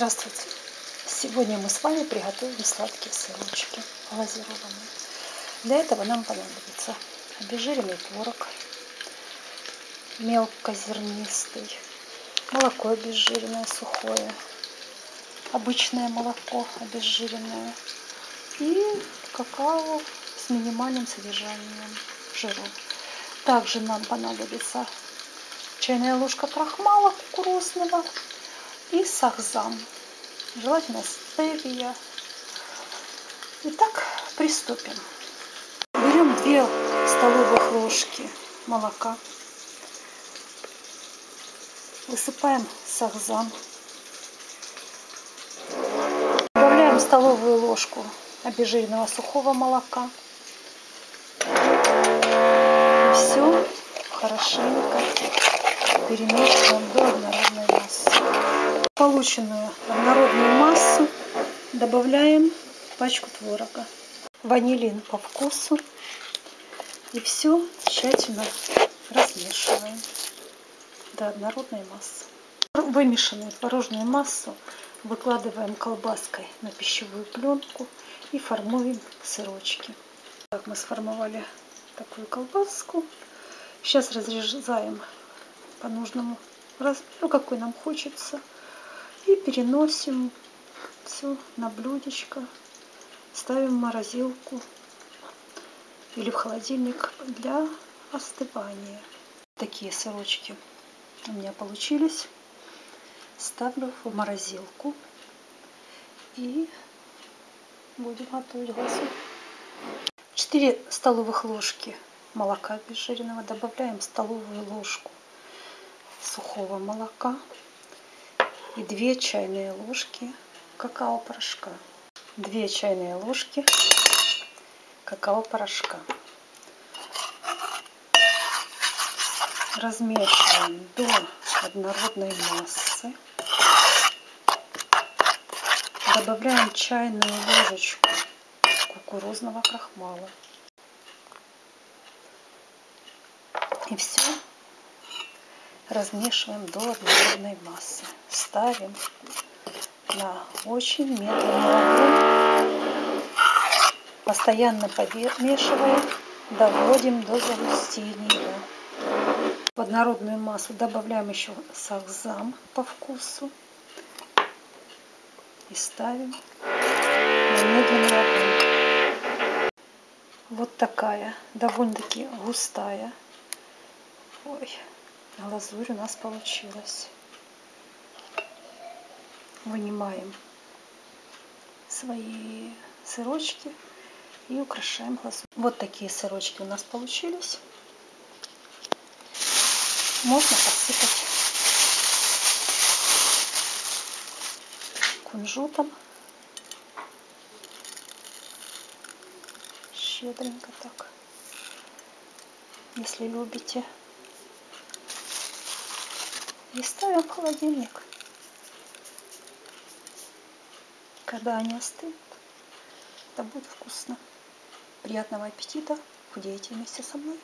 Здравствуйте! Сегодня мы с вами приготовим сладкие сырочки глазированные. Для этого нам понадобится обезжиренный творог, мелкозернистый, молоко обезжиренное сухое, обычное молоко обезжиренное и какао с минимальным содержанием жиров. Также нам понадобится чайная ложка крахмала кукурузного и сахзам. Желательно стевия. Итак, приступим. Берем 2 столовых ложки молока. Высыпаем сахзам. Добавляем столовую ложку обезжиренного сухого молока. И все хорошенько перемешиваем до однородной массы полученную однородную массу добавляем пачку творога, ванилин по вкусу и все тщательно размешиваем до однородной массы. Вымешанную творожную массу выкладываем колбаской на пищевую пленку и формуем сырочки. Так мы сформовали такую колбаску. Сейчас разрезаем по нужному размеру, какой нам хочется и переносим все на блюдечко ставим в морозилку или в холодильник для остывания. Такие сырочки у меня получились. Ставлю в морозилку и будем готовить глазу 4 столовых ложки молока обезжиренного добавляем столовую ложку сухого молока и 2 чайные ложки какао-порошка. 2 чайные ложки какао-порошка. Размешиваем до однородной массы. Добавляем чайную ложечку кукурузного крахмала. И все размешиваем до однородной массы. Ставим на очень медленный огонь. Постоянно помешиваем, доводим до загустения. В однородную массу добавляем еще сахзам по вкусу. И ставим на медленный огонь. Вот такая, довольно-таки густая. Ой, глазурь у нас получилась. Вынимаем свои сырочки и украшаем глазурь. Вот такие сырочки у нас получились. Можно посыпать кунжутом. Щедренько так, если любите и ставим в холодильник. Когда они остынут, это будет вкусно. Приятного аппетита! Худейте вместе со мной!